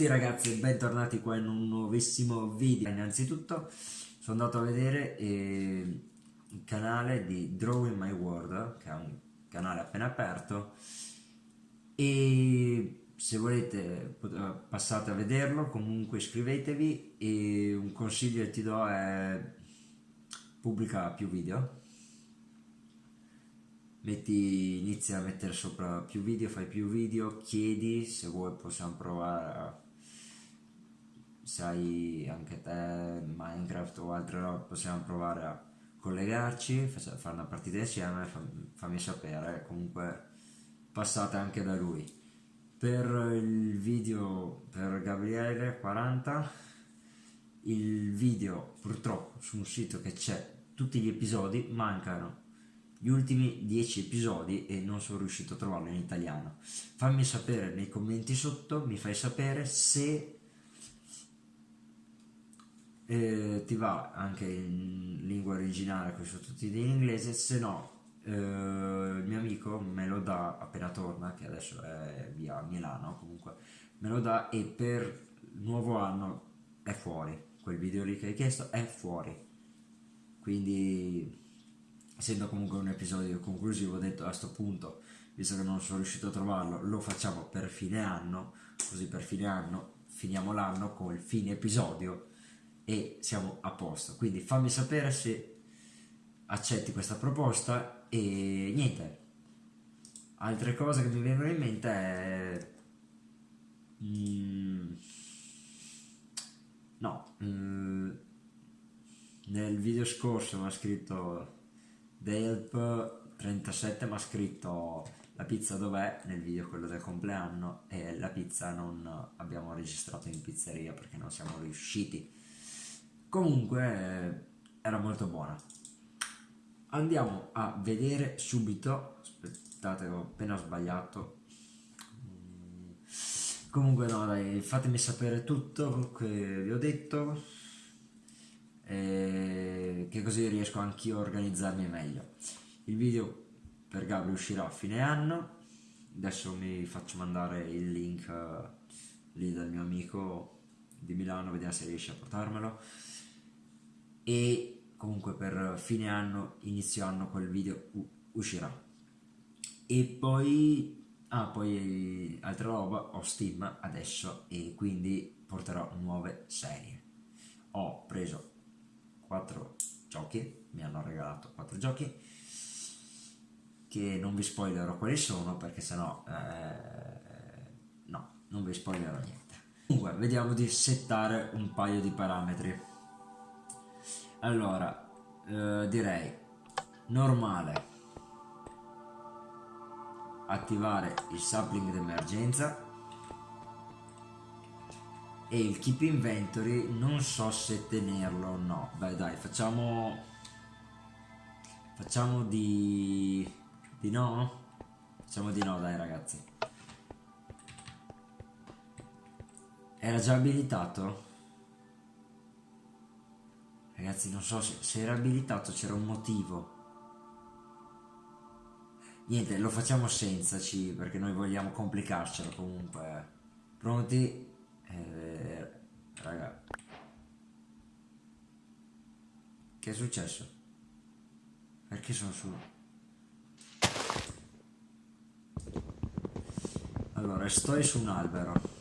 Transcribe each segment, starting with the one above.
tutti ragazzi e bentornati qua in un nuovissimo video. Innanzitutto sono andato a vedere eh, il canale di Drawing My World Che è un canale appena aperto E se volete passate a vederlo Comunque iscrivetevi E un consiglio che ti do è Pubblica più video. Metti, inizi a mettere sopra più video, fai più video, chiedi se vuoi possiamo provare a, sai anche te Minecraft o altre robe possiamo provare a collegarci, fare una partita insieme, fammi sapere, comunque passate anche da lui. Per il video per Gabriele 40, il video purtroppo su un sito che c'è tutti gli episodi mancano gli ultimi 10 episodi e non sono riuscito a trovarlo in italiano. Fammi sapere nei commenti sotto, mi fai sapere se eh, ti va anche in lingua originale con i sottotitoli in inglese, se no eh, il mio amico me lo dà appena torna, che adesso è via Milano comunque, me lo dà e per il nuovo anno è fuori, quel video lì che hai chiesto è fuori. Quindi essendo comunque un episodio conclusivo ho detto a questo punto visto che non sono riuscito a trovarlo lo facciamo per fine anno così per fine anno finiamo l'anno con il fine episodio e siamo a posto. Quindi fammi sapere se accetti questa proposta e niente. Altre cose che mi vengono in mente è mm, no mm, nel video scorso mi ha scritto Delp37 mi ha scritto la pizza dov'è? Nel video quello del compleanno e la pizza non abbiamo registrato in pizzeria perché non siamo riusciti comunque era molto buona. Andiamo a vedere subito aspettate ho appena sbagliato. Comunque no dai fatemi sapere tutto che vi ho detto eh, che così riesco anch'io a organizzarmi meglio. Il video per Gabri uscirà a fine anno, adesso mi faccio mandare il link uh, lì dal mio amico di Milano, vediamo se riesce a portarmelo e comunque per fine anno, inizio anno quel video uscirà. E poi Ah, poi altra roba, ho Steam adesso e quindi porterò nuove serie. Ho preso 4 giochi, mi hanno regalato 4 giochi che non vi spoilerò quali sono perché sennò eh, no, non vi spoilerò niente. Comunque, vediamo di settare un paio di parametri. Allora, eh, direi normale attivare il sapling d'emergenza e il keep inventory non so se tenerlo o no. Beh dai facciamo facciamo di di no? Facciamo di no dai ragazzi. Era già abilitato ragazzi non so se, se era abilitato c'era un motivo niente lo facciamo senza C perché noi vogliamo complicarcelo comunque pronti eh, raga. Che è successo? Perché sono su? Allora, sto su un albero.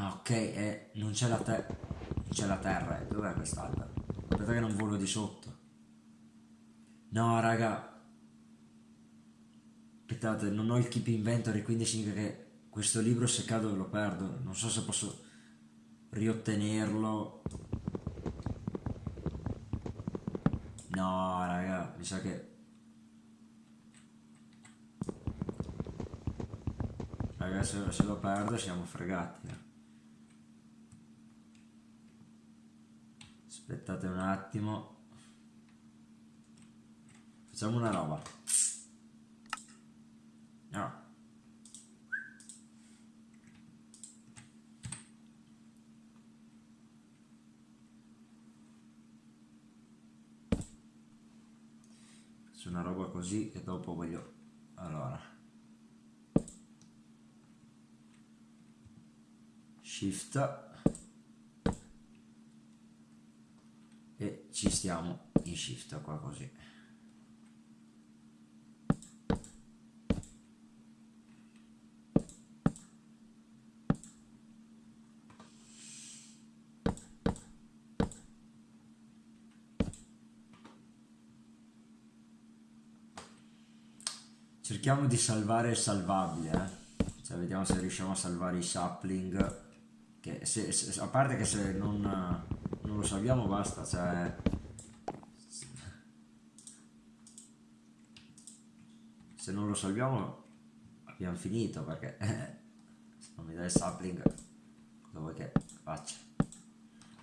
Ah, ok, eh, non c'è la terra. Non c'è la terra, eh. Dov'è quest'albero? Aspetta che non volo di sotto. No, raga, aspettate, non ho il keep inventory, quindi significa che questo libro se cado lo perdo. Non so se posso riottenerlo. No, raga, mi sa che... Raga, se, se lo perdo siamo fregati. Eh. aspettate un attimo. Facciamo una roba. No. Faccio una roba così e dopo voglio allora. Shift. Ci stiamo in shift qua così cerchiamo di salvare il salvabile eh? cioè, vediamo se riusciamo a salvare i sapling che se, se, a parte che se non, non lo salviamo basta cioè se non lo salviamo abbiamo finito perché se non mi dai il sapling cosa che faccia?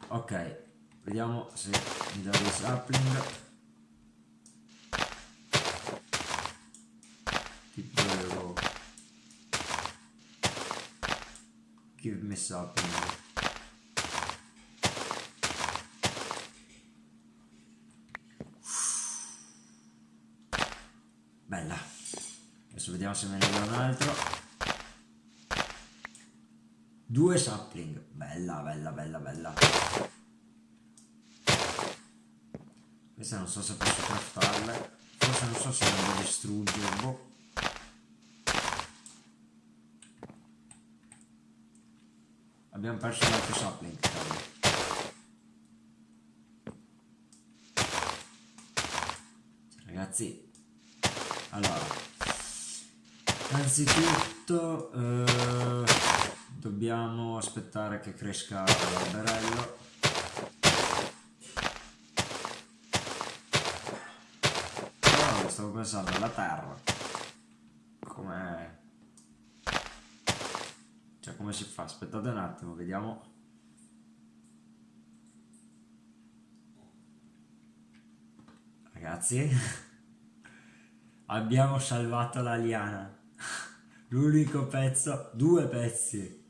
Ok vediamo se mi dà il sapling give me something. Bella. Adesso vediamo se me ne dà un altro. Due sapling. Bella, bella, bella, bella. Queste non so se posso craftarle. Forse non so se devo distruggere. Boh. Abbiamo perso l'altro sapling. Ragazzi, allora, anzitutto eh, dobbiamo aspettare che cresca l'alberello. Però stavo pensando alla terra, come cioè come si fa? Aspettate un attimo, vediamo. Ragazzi, abbiamo salvato la liana. L'unico pezzo, due pezzi.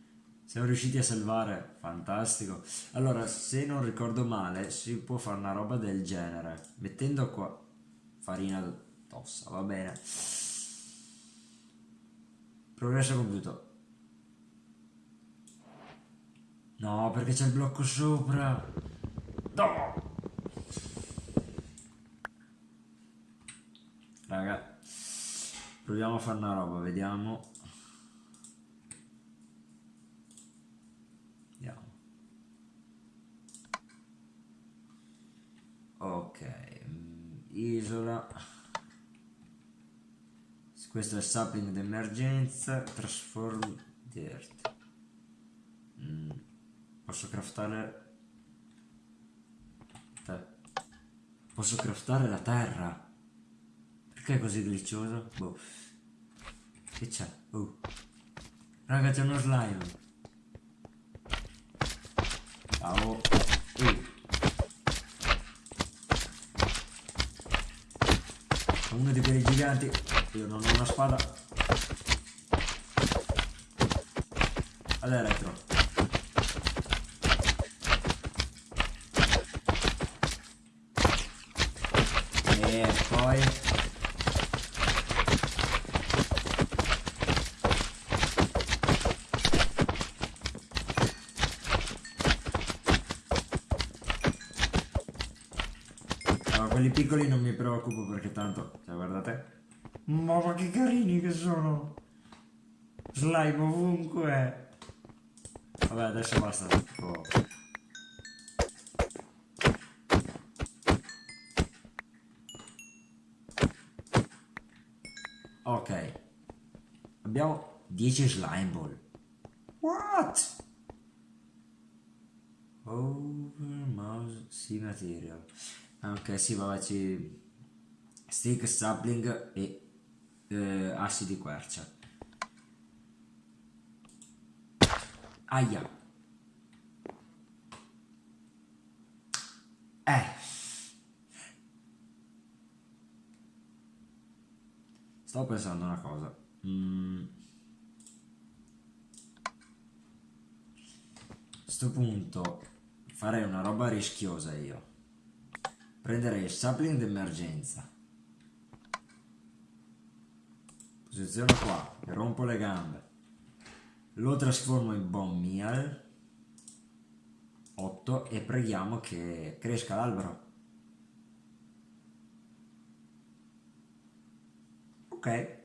Siamo riusciti a salvare, fantastico. Allora, se non ricordo male, si può fare una roba del genere. Mettendo qua farina tossa, va bene. Progresso compiuto. No, perché c'è il blocco sopra. No! Raga, proviamo a fare una roba, vediamo. Vediamo. Ok, mm, isola. Questo è il sapling d'emergenza, transform dirt. Mm. Posso craftare... Posso craftare la terra. Perché è così glicioso? Boh. Che c'è? Oh. Raga, c'è uno slime. Ciao. Uh. Uno di quei giganti. Io non ho una spada. All'elettro. e poi quelli piccoli non mi preoccupo perché tanto cioè guardate ma che carini che sono slime ovunque vabbè adesso basta tipo Ok. Abbiamo 10 slime ball. What? Over mouse sì material. Ok, sì, vabbè, ci... Stick, sapling e eh, assi di quercia. Aia. Eh. Stavo pensando una cosa. Mm. A questo punto farei una roba rischiosa io. Prenderei il sapling d'emergenza. Posiziono qua, rompo le gambe. Lo trasformo in bone meal. 8 e preghiamo che cresca l'albero. Ok.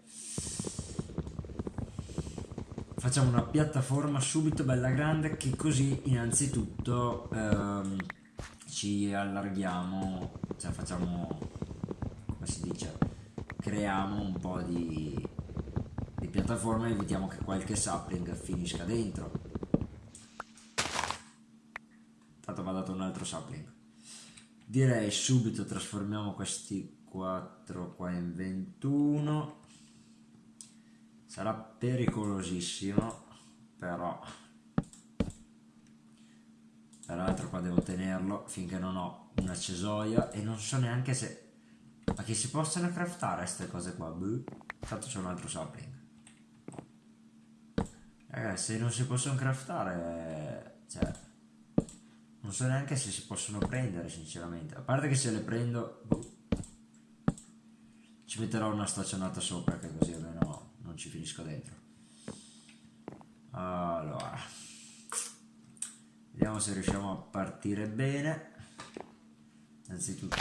Facciamo una piattaforma subito bella grande che così innanzitutto ehm, ci allarghiamo, cioè facciamo, come si dice, creiamo un po' di, di piattaforma e evitiamo che qualche sapling finisca dentro. Tanto va dato un altro sapling. Direi subito trasformiamo questi 4 qua in 21 sarà pericolosissimo però peraltro qua devo tenerlo finché non ho una cesoia e non so neanche se ma che si possono craftare queste cose qua Buh. tanto c'è un altro sapling eh, se non si possono craftare cioè non so neanche se si possono prendere sinceramente. A parte che se le prendo buh, ci metterò una staccionata sopra che così almeno non ci finisco dentro. Allora vediamo se riusciamo a partire bene. Innanzitutto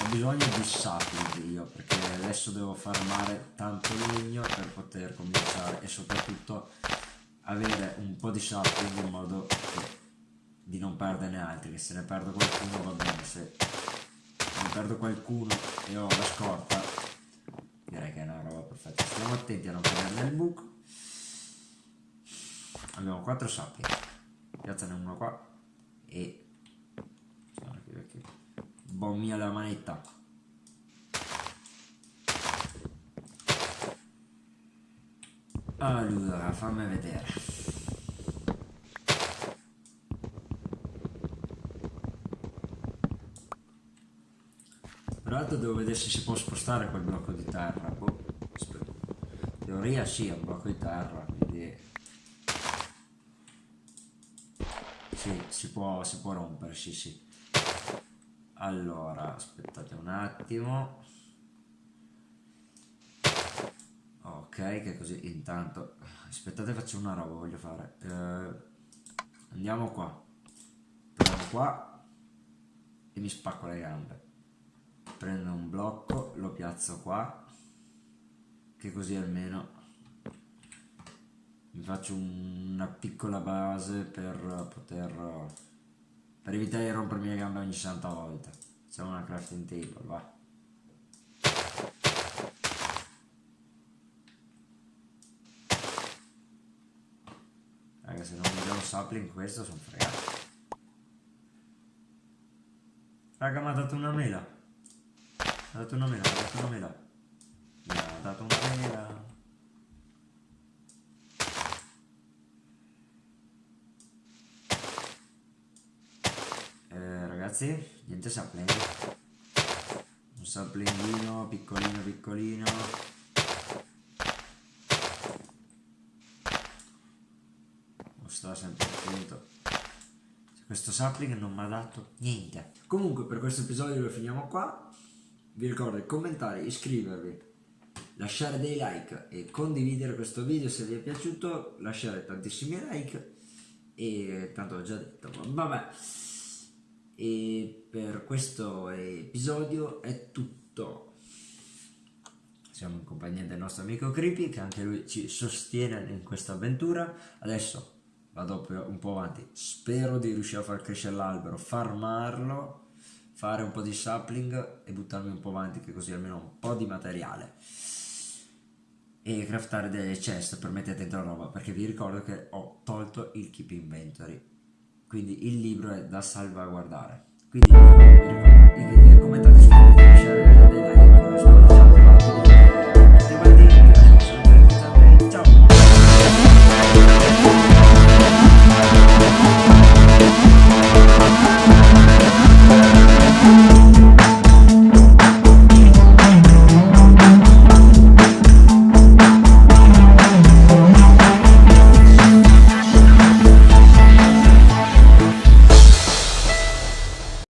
ho bisogno di sapling io perché adesso devo farmare tanto legno per poter cominciare e soprattutto avere un po' di sapling in modo di non perderne altri che se ne perdo qualcuno va bene se ne perdo qualcuno e ho la scorta direi che è una roba perfetta. Stiamo attenti a non prendere nel buco abbiamo 4 sappi piazzane uno qua e bombia la manetta. Allora fammi vedere. Tra devo vedere se si può spostare quel blocco di terra. Boh, teoria sì, è un blocco di terra, quindi... Sì, si può, si può rompere, sì sì. Allora, aspettate un attimo. Ok, che così intanto... Aspettate, faccio una roba, voglio fare. Eh, andiamo qua. Provo qua e mi spacco le gambe prendo un blocco lo piazzo qua che così almeno mi faccio una piccola base per poter per evitare di rompermi le gambe ogni santa volta facciamo una crafting table va raga se non mi un sapling questo sono fregato raga mi ha dato una mela ha dato una mela, ha dato una mela. Mi ha dato una mela. Eh, ragazzi, niente sapling. Un saplingino piccolino piccolino. Non sta sempre attento. Questo sapling non mi ha dato niente. Comunque per questo episodio lo finiamo qua vi ricordo di commentare, iscrivervi, lasciare dei like e condividere questo video se vi è piaciuto, lasciare tantissimi like e tanto ho già detto, vabbè. E per questo episodio è tutto. Siamo in compagnia del nostro amico Creepy che anche lui ci sostiene in questa avventura. Adesso vado un po' avanti. Spero di riuscire a far crescere l'albero, farmarlo fare un po' di sapling e buttarmi un po' avanti che così almeno un po' di materiale e craftare delle chest per mettere dentro roba perché vi ricordo che ho tolto il keep inventory quindi il libro è da salvaguardare. Quindi commentate, like,